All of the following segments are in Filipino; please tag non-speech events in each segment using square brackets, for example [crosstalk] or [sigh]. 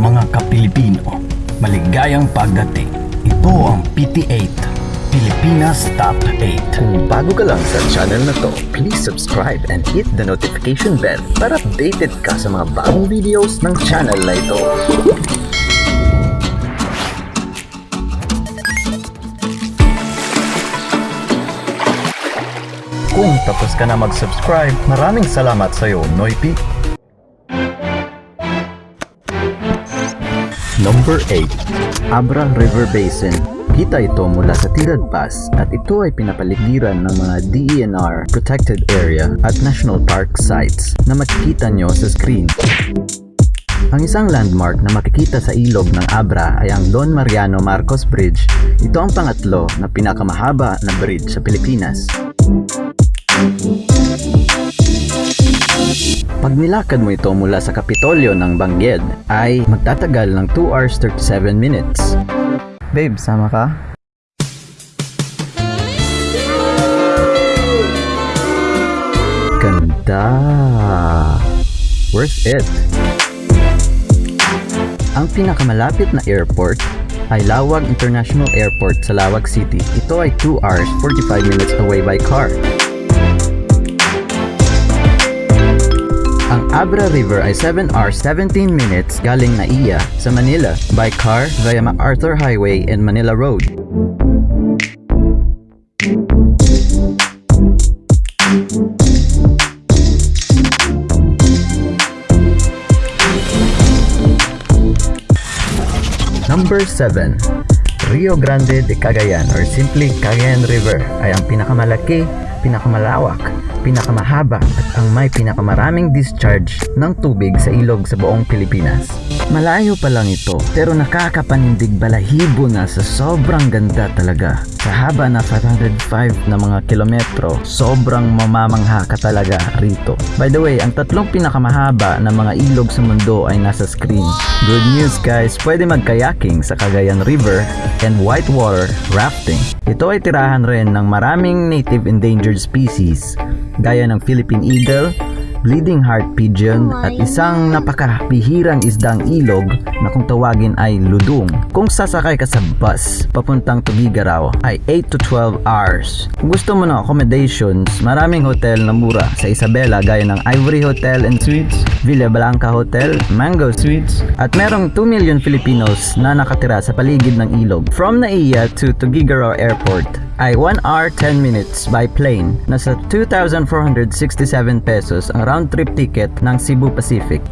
Mga Kapilipino. Maligayang pagdating. Ito ang PT8, Pilipinas Top 8. Kung bago ka lang sa channel na to, please subscribe and hit the notification bell para updated ka sa mga bagong videos ng channel na ito. Kung tapos ka na mag-subscribe, maraming salamat sa iyo, Noipi. Number 8. Abra River Basin. Kita ito mula sa Tirad Pass at ito ay pinapaligiran ng mga DENR Protected Area at National Park sites na makikita nyo sa screen. Ang isang landmark na makikita sa ilog ng Abra ay ang Don Mariano Marcos Bridge. Ito ang pangatlo na pinakamahaba na bridge sa Pilipinas. Pag nilakad mo ito mula sa Kapitolyo ng Bangged ay magtatagal ng 2 hours 37 minutes. Babe, sama ka? Ganda! Worth it! Ang pinakamalapit na airport ay Lawag International Airport sa Lawag City. Ito ay 2 hours 45 minutes away by car. Ang Abra River ay 7 hours 17 minutes galing Naiya sa Manila by car via MacArthur Highway and Manila Road. Number 7. Rio Grande de Cagayan or simply Cagayan River ay ang pinakamalaki, pinakamalawak, pinakamahaba at ang may pinakamaraming discharge ng tubig sa ilog sa buong Pilipinas. Malayo pa lang ito pero nakakapanindig balahibo na sa sobrang ganda talaga. Sa haba na 505 na mga kilometro, sobrang mamamangha ka talaga rito. By the way, ang tatlong pinakamahaba na mga ilog sa mundo ay nasa screen. Good news guys, pwede mag-kayaking sa Cagayan River and whitewater rafting. Ito ay tirahan rin ng maraming native endangered species gaya ng Philippine eagle, bleeding heart pigeon at isang napakabihirang isdang ilog na kung tawagin ay ludong. Kung sasakay ka sa bus papuntang Tugigaraw ay 8 to 12 hours. Kung gusto mo ng accommodations, maraming hotel na mura sa Isabela gaya ng Ivory Hotel and Suites, Villa Blanca Hotel, Mango Suites at merong 2 million Filipinos na nakatira sa paligid ng ilog. From Naiya to Tugigaraw Airport ay 1 hour 10 minutes by plane. Nasa 2,467 pesos ang round trip ticket ng Cebu Pacific.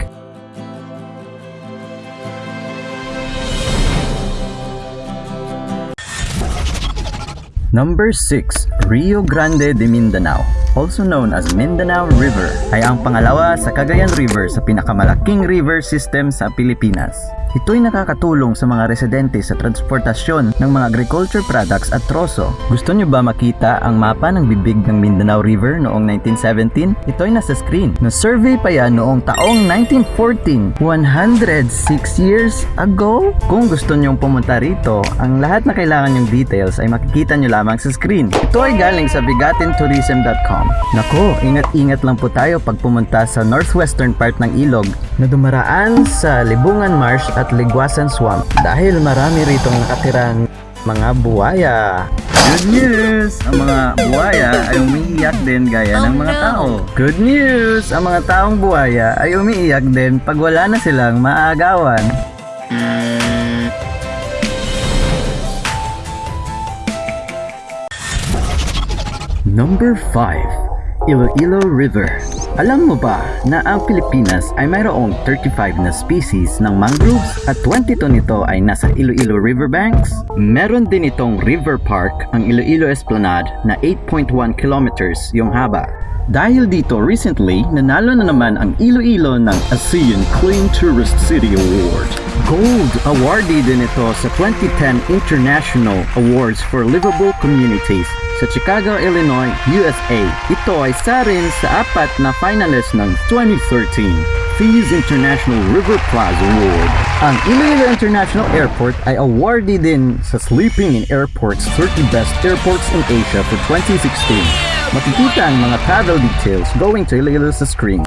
Number 6, Rio Grande de Mindanao, also known as Mindanao River, ay ang pangalawa sa Cagayan River sa pinakamalaking river system sa Pilipinas. Ito'y nakakatulong sa mga residente sa transportasyon ng mga agriculture products at troso. Gusto nyo ba makita ang mapa ng bibig ng Mindanao River noong 1917? Ito'y nasa screen. Na-survey pa yan noong taong 1914, 106 years ago. Kung gusto nyong pumunta rito, ang lahat na kailangan yung details ay makikita nyo lamang sa screen. Ito ay galing sa bigatintourism.com. Nako, ingat-ingat lang po tayo pag pumunta sa northwestern part ng ilog na dumaraan sa Libungan Marsh at Ligwasan Swamp dahil marami ritong nakatirang mga buwaya. Good news! Ang mga buwaya ay umiiyak din gaya ng mga tao. Good news! Ang mga taong buwaya ay umiiyak din pag wala na silang maagawan. Number 5. Iloilo River. Alam mo ba na ang Pilipinas ay mayroong 35 na species ng mangroves at 22 nito ay nasa Iloilo Riverbanks? Meron din itong river park ang Iloilo Esplanade na 8.1 kilometers yung haba. Dahil dito recently, nanalo na naman ang Iloilo ng ASEAN Clean Tourist City Award. Gold awardee din ito sa 2010 International Awards for Livable Communities sa Chicago, Illinois, USA. Ito ay isa rin sa apat na finalist ng 2013 FEES International River Plaza Award. Ang Iloilo International Airport ay awardee din sa Sleeping in Airports 30 Best Airports in Asia for 2016. Makikita ang mga travel details going to Iloilo sa screen.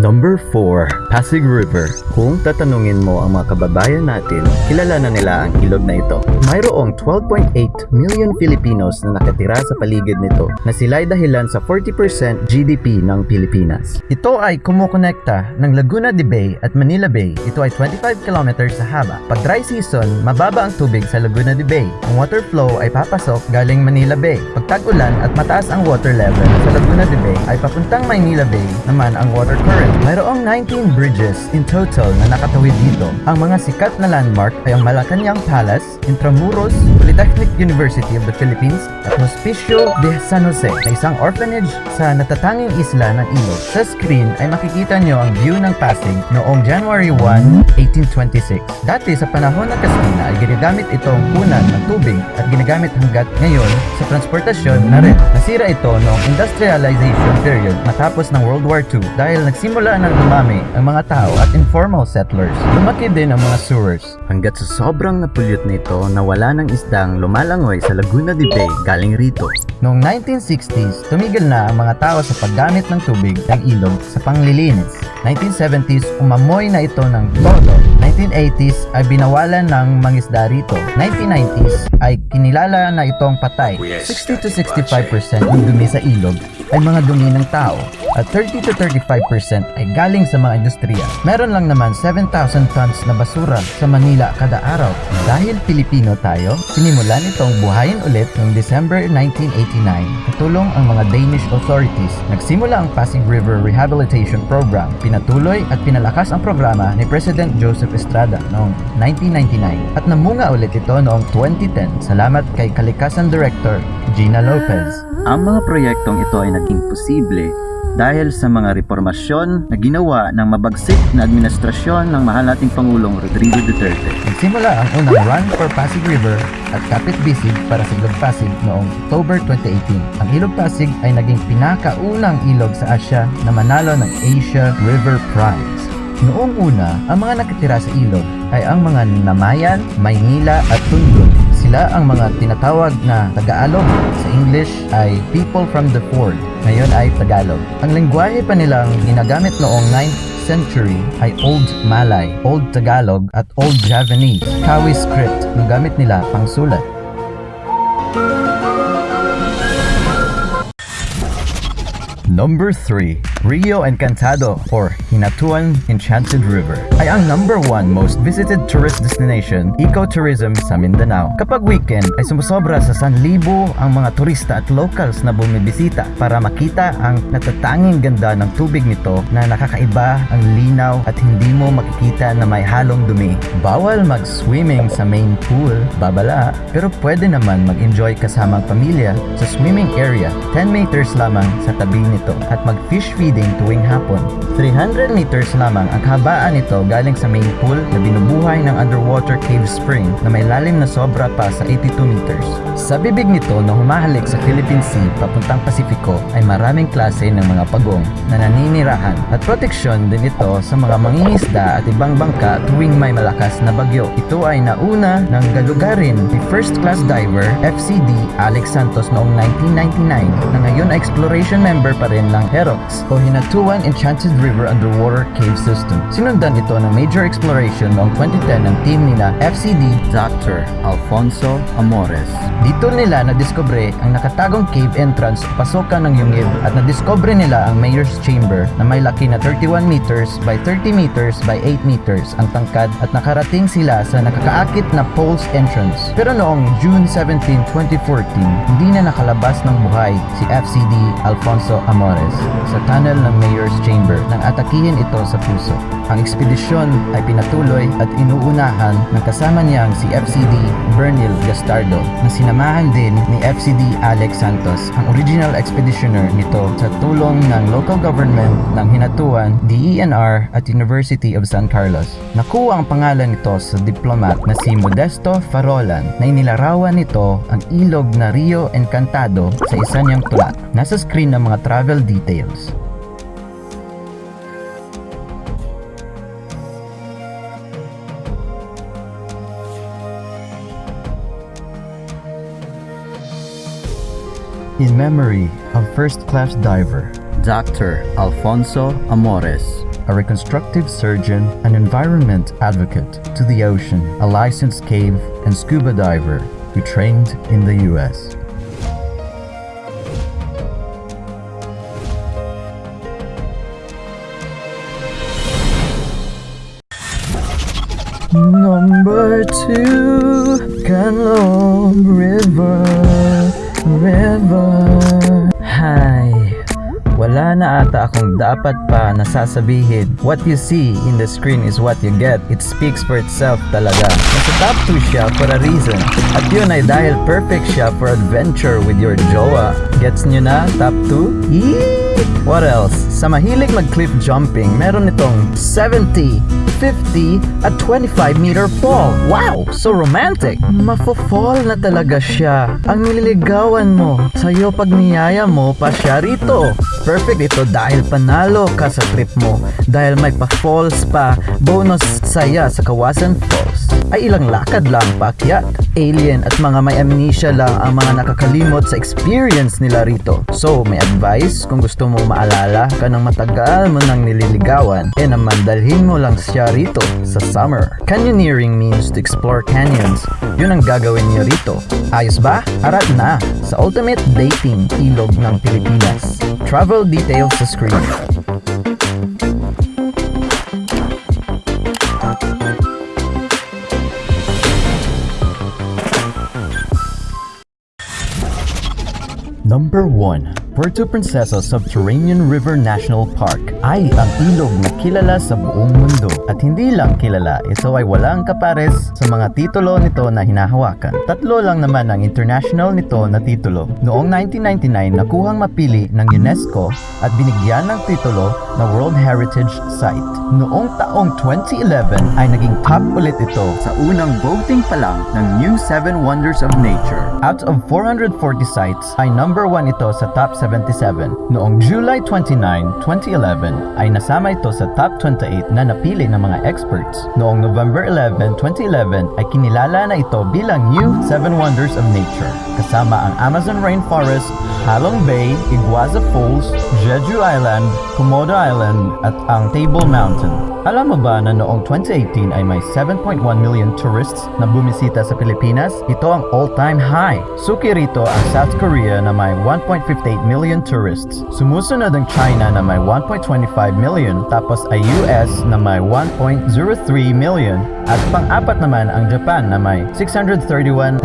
Number 4, Pasig River. Kung tatanungin mo ang mga kababayan natin, kilala na nila ang ilog na ito. Mayroong 12.8 million Filipinos na nakatira sa paligid nito na sila'y dahilan sa 40% GDP ng Pilipinas. Ito ay kumukonekta ng Laguna de Bay at Manila Bay. Ito ay 25 kilometers sa haba. Pag dry season, mababa ang tubig sa Laguna de Bay. Ang water flow ay papasok galing Manila Bay. Pag tag-ulan at mataas ang water level sa Laguna de Bay ay papuntang Manila Bay naman ang water current. Mayroong 19 bridges in total na nakatawid dito. Ang mga sikat na landmark ay ang Malacanang Palace, Intramuros, Polytechnic University of the Philippines at Hospicio de San Jose na isang orphanage sa natatanging isla ng Ilog. Sa screen ay makikita nyo ang view ng Pasig noong January 1, 1826. Dati sa panahon ng Kastina ay ginagamit itong punan ng tubig at ginagamit hanggat ngayon sa transportasyon na rin. Nasira ito noong industrialization period matapos ng World War II dahil nagsimula nang dumami ang mga tao at informal settlers. Lumaki din ang mga sewers. Hanggat sa sobrang napulyot nito na wala ng isdang lumalangoy sa Laguna de Bay galing rito. Noong 1960s, tumigil na ang mga tao sa paggamit ng tubig ng ilog sa panglilinis. 1970s, umamoy na ito ng todo. 1980s ay binawalan ng mangisda rito. 1990s ay kinilala na itong patay. 60 to 65% ng dumi sa ilog ay mga dumi ng tao at 30 to 35% ay galing sa mga industriya. Meron lang naman 7,000 tons na basura sa Manila kada araw. Dahil Pilipino tayo, sinimulan itong buhayin ulit noong December 1989 katulong ang mga Danish authorities. Nagsimula ang Pasig River Rehabilitation Program. Pinatuloy at pinalakas ang programa ni President Joseph Estrada noong 1999 at namunga ulit ito noong 2010 salamat kay Kalikasan Director Gina Lopez. Ang mga proyektong ito ay naging posible dahil sa mga reformasyon na ginawa ng mabagsik na administrasyon ng mahal nating Pangulong Rodrigo Duterte. Nagsimula ang unang Run for Pasig River at Kapit Bisig para sa Ilog Pasig noong October 2018. Ang Ilog Pasig ay naging pinakaunang ilog sa Asya na manalo ng Asia River Prize. Noong una, ang mga nakatira sa ilog ay ang mga Namayan, Maynila at Tundun. Sila ang mga tinatawag na Tagalog. Sa English ay people from the Ford. Ngayon ay Tagalog. Ang lengguwahe pa nilang ginagamit noong 9th century ay Old Malay, Old Tagalog at Old Javanese. Kawi script ang gamit nila pang sulat. Number 3, Rio Encantado or Hinatuan Enchanted River ay ang number 1 most visited tourist destination, ecotourism sa Mindanao. Kapag weekend ay sumusobra sa 1,000 ang mga turista at locals na bumibisita para makita ang natatanging ganda ng tubig nito na nakakaiba ang linaw at hindi mo makikita na may halong dumi. Bawal mag-swimming sa main pool, babala, pero pwede naman mag-enjoy kasamang pamilya sa swimming area 10 meters lamang sa tabi nito at mag-fish feeding tuwing hapon. 300 meters lamang ang kabaan nito galing sa main pool na binubuhay ng underwater cave spring na may lalim na sobra pa sa 82 meters. Sa bibig nito na humahalik sa Philippine Sea papuntang Pasifiko ay maraming klase ng mga pagong na naninirahan at proteksyon din ito sa mga mangingisda at ibang bangka tuwing may malakas na bagyo. Ito ay nauna ng galugarin ni first class diver FCD Alex Santos noong 1999 na ngayon ay exploration member pa rin ng HEROX o Hinatuan Enchanted River Underwater Cave System. Sinundan ito ng major exploration noong 2010 ng team nila FCD Dr. Alfonso Amores. Dito nila nadiskubre ang nakatagong cave entrance pasokan ng Yungib at nadiskubre nila ang Mayor's Chamber na may laki na 31 meters by 30 meters by 8 meters ang tangkad at nakarating sila sa nakakaakit na Poles entrance. Pero noong June 17, 2014, hindi na nakalabas ng buhay si FCD Alfonso Amores sa tunnel ng Mayor's Chamber nang atakihin ito sa puso. Ang ekspedisyon ay pinatuloy at inuunahan ng kasama niyang si FCD Bernil Gastardo na sinamahan din ni FCD Alex Santos, ang original expeditioner nito sa tulong ng local government ng Hinatuan, DENR at University of San Carlos. Nakuha ang pangalan nito sa diplomat na si Modesto Farolan na inilarawan nito ang ilog na Rio Encantado sa isa niyang tula. Nasa screen ng mga travel details. In memory of first class diver Dr. Alfonso Amores, a reconstructive surgeon, an environment advocate to the ocean, a licensed cave and scuba diver who trained in the US. Number two, Canlom River, River. Hi, wala na ata akong dapat pa nasasabihin. What you see in the screen is what you get. It speaks for itself talaga. Nasa top 2 siya for a reason. At yun ay dahil perfect siya for adventure with your jowa. Gets nyo na? Top 2? Yee! What else? Sa mahilig mag-cliff jumping, meron itong 70, 50, at 25 meter fall. Wow! So romantic! Mafo-fall na talaga siya. Ang nililigawan mo. Sa'yo pag niyaya mo pa siya rito. Perfect ito dahil panalo ka sa trip mo. Dahil may pa-falls pa. Bonus saya sa Kawasan Falls. Ay ilang lakad lang paakyat. Alien at mga may amnesia lang ang mga nakakalimot sa experience nila rito. So, may advice kung gusto mo maalala ka ng matagal mo nang nililigawan, eh naman mo lang siya rito sa summer. Canyoneering means to explore canyons. Yun ang gagawin niyo rito. Ayos ba? Arat na sa Ultimate Dating Ilog ng Pilipinas. Travel details sa screen. Number 1. Puerto Princesa Subterranean River National Park ay ang ilog na kilala sa buong mundo. At hindi lang kilala, ito ay walang kapares sa mga titulo nito na hinahawakan. Tatlo lang naman ang international nito na titulo. Noong 1999, nakuhang mapili ng UNESCO at binigyan ng titulo na World Heritage Site. Noong taong 2011 ay naging top ulit ito sa unang voting pa lang ng New 7 Wonders of Nature. Out of 440 sites ay number 1 ito sa top 77. Noong July 29, 2011 ay nasama ito sa top 28 na napili ng mga experts. Noong November 11, 2011 ay kinilala na ito bilang New 7 Wonders of Nature kasama ang Amazon Rainforest, Halong Bay, Iguaza Falls, Jeju Island, Komodo Island at ang Table Mountain. Alam mo ba na noong 2018 ay may 7.1 million tourists na bumisita sa Pilipinas? Ito ang all-time high. Suki rito ang South Korea na may 1.58 million tourists. Sumusunod ang China na may 1.25 million tapos ay US na may 1.03 million at pang-apat naman ang Japan na may 631,801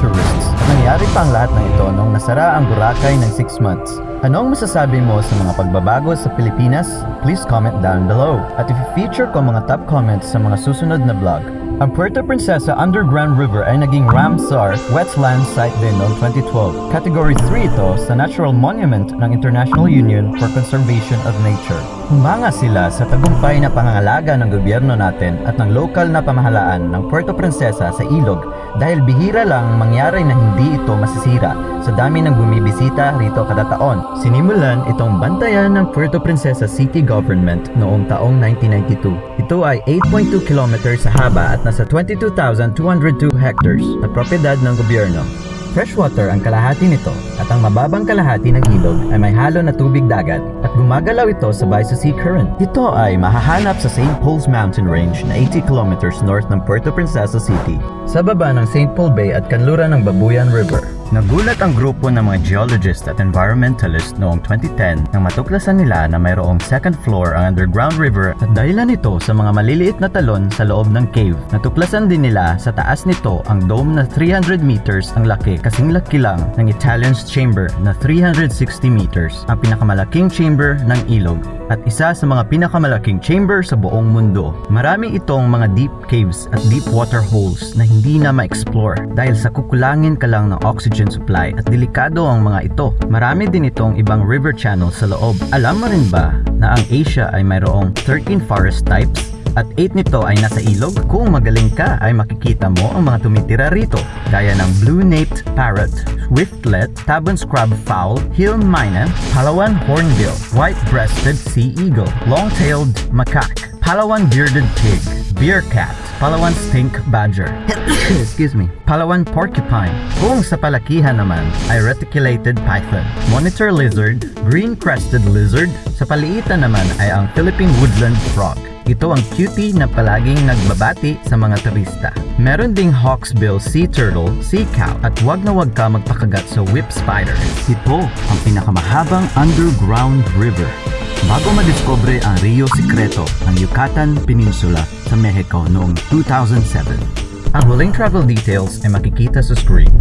tourists. At nangyari pa ang lahat ng ito nung nasara ang Boracay ng 6 months. Anong masasabi mo sa mga pagbabago sa Pilipinas? Please comment down below. At i-feature ko mga top comments sa mga susunod na vlog. Ang Puerto Princesa Underground River ay naging Ramsar Wetland Site din noong 2012. Category 3 ito sa Natural Monument ng International Union for Conservation of Nature. Humanga sila sa tagumpay na pangangalaga ng gobyerno natin at ng lokal na pamahalaan ng Puerto Princesa sa ilog dahil bihira lang mangyari na hindi ito masisira sa dami ng bumibisita rito kada taon. Sinimulan itong bantayan ng Puerto Princesa City Government noong taong 1992. Ito ay 8.2 kilometers sa haba at nasa 22,202 hectares na propiedad ng gobyerno. Freshwater ang kalahati nito at ang mababang kalahati ng ilog ay may halo na tubig dagat at gumagalaw ito sabay sa sea current. Ito ay mahahanap sa St. Paul's Mountain Range na 80 kilometers north ng Puerto Princesa City sa baba ng St. Paul Bay at kanluran ng Babuyan River. Nagulat ang grupo ng mga geologist at environmentalist noong 2010 nang matuklasan nila na mayroong second floor ang underground river at dahilan nito sa mga maliliit na talon sa loob ng cave. Natuklasan din nila sa taas nito ang dome na 300 meters ang laki kasing laki lang ng Italian's Chamber na 360 meters, ang pinakamalaking chamber ng ilog at isa sa mga pinakamalaking chamber sa buong mundo. Marami itong mga deep caves at deep water holes na hindi na ma-explore dahil sa kukulangin ka lang ng oxygen supply at delikado ang mga ito. Marami din itong ibang river channels sa loob. Alam mo rin ba na ang Asia ay mayroong 13 forest types? At 8 nito ay nasa ilog. Kung magaling ka ay makikita mo ang mga tumitira rito gaya ng blue-naped parrot, swiftlet, tabon scrub fowl, hill mina, Palawan hornbill, white-breasted sea eagle, long-tailed macaque, Palawan bearded pig, beer cat, Palawan stink badger, [coughs] excuse me, Palawan porcupine. Kung sa palakihan naman ay reticulated python, monitor lizard, green-crested lizard, sa paliitan naman ay ang Philippine woodland frog. Ito ang cutie na palaging nagbabati sa mga turista. Meron ding hawksbill sea turtle, sea cow, at wag na wag ka magpakagat sa whip spider. Ito ang pinakamahabang underground river. Bago madiscover ang Rio Secreto, ang Yucatan Peninsula sa Mexico noong 2007. Ang huling travel details ay makikita sa screen.